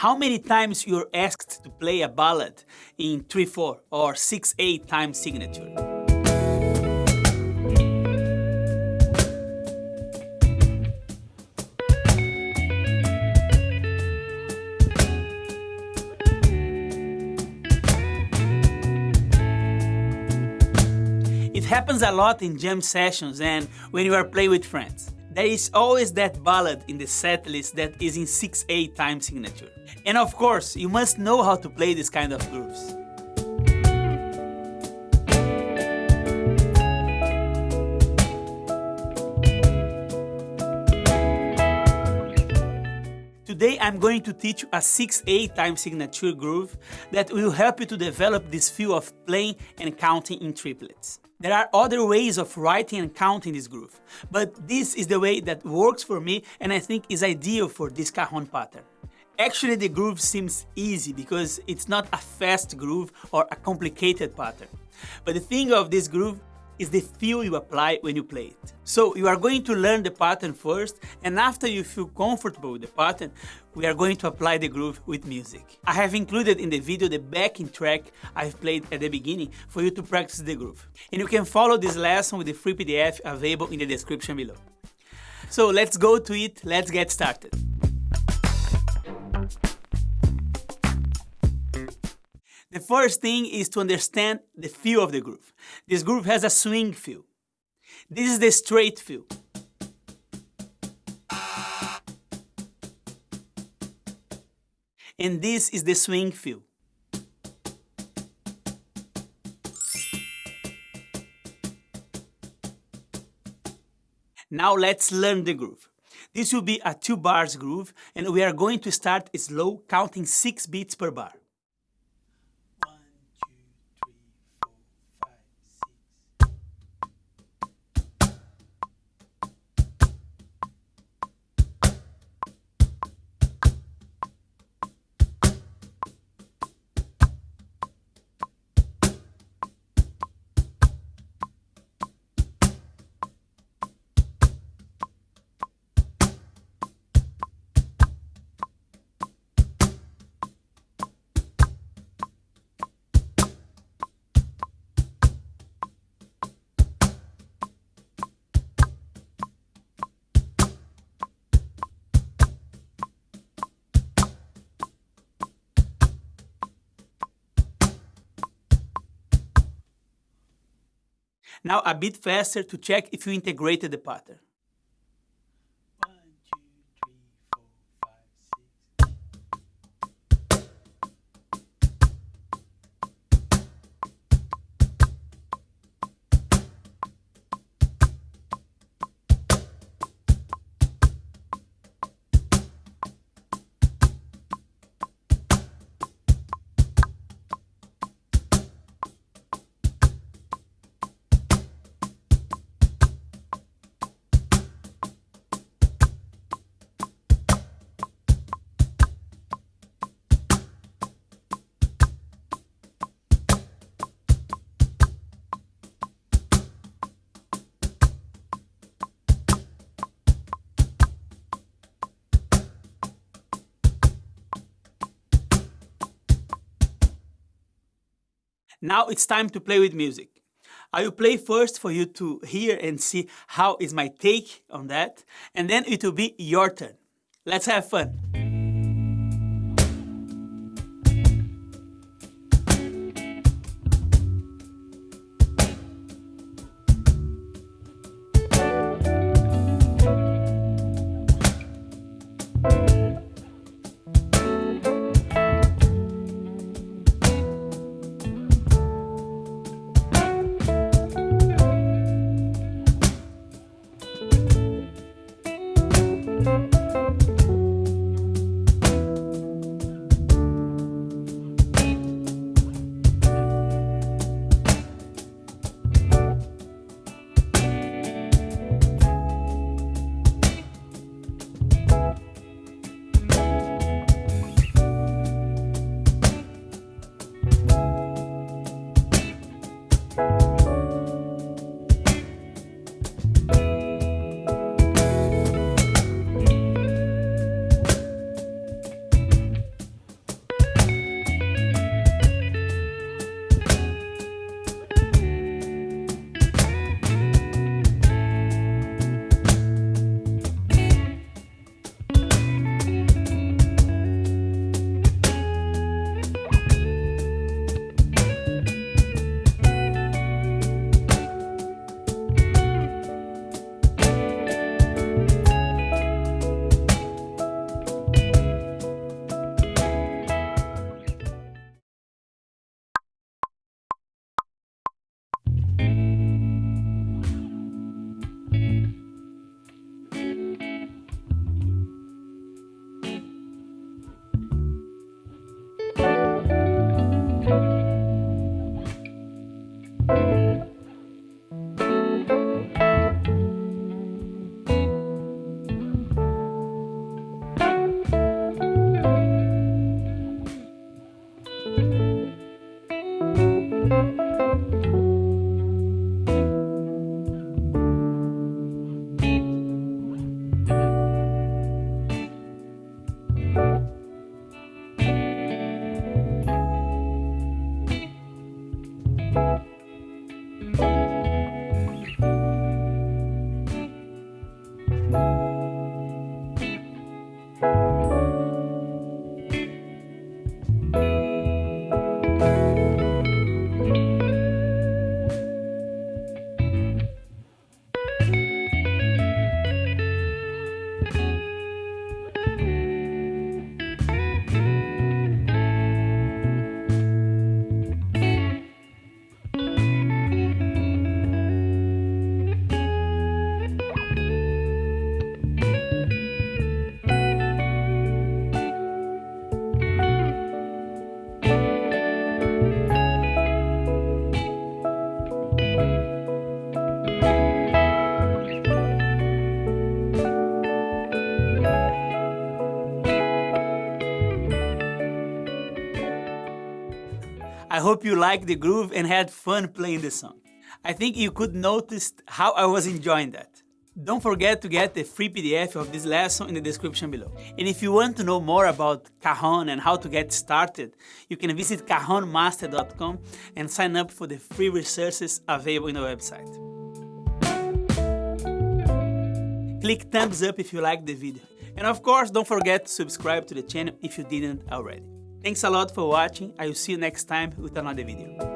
How many times you're asked to play a ballad in 3-4 or 6-8 time signature? It happens a lot in jam sessions and when you are playing with friends. There is always that ballad in the set list that is in 6-8 time signature. And of course, you must know how to play this kind of grooves. I'm going to teach you a 6-8 time signature groove that will help you to develop this feel of playing and counting in triplets. There are other ways of writing and counting this groove, but this is the way that works for me and I think is ideal for this cajon pattern. Actually, the groove seems easy because it's not a fast groove or a complicated pattern. But the thing of this groove is the feel you apply when you play it. So you are going to learn the pattern first, and after you feel comfortable with the pattern, we are going to apply the groove with music. I have included in the video the backing track I've played at the beginning for you to practice the groove. And you can follow this lesson with the free PDF available in the description below. So let's go to it, let's get started. The first thing is to understand the feel of the groove. This groove has a swing feel. This is the straight feel. And this is the swing feel. Now let's learn the groove. This will be a two bars groove and we are going to start slow counting six beats per bar. Now a bit faster to check if you integrated the pattern. Now it's time to play with music. I will play first for you to hear and see how is my take on that, and then it will be your turn. Let's have fun. Hope you liked the groove and had fun playing the song. I think you could notice how I was enjoying that. Don't forget to get the free PDF of this lesson in the description below. And if you want to know more about Cajon and how to get started, you can visit cajonmaster.com and sign up for the free resources available in the website. Click thumbs up if you liked the video. And of course, don't forget to subscribe to the channel if you didn't already. Thanks a lot for watching. I will see you next time with another video.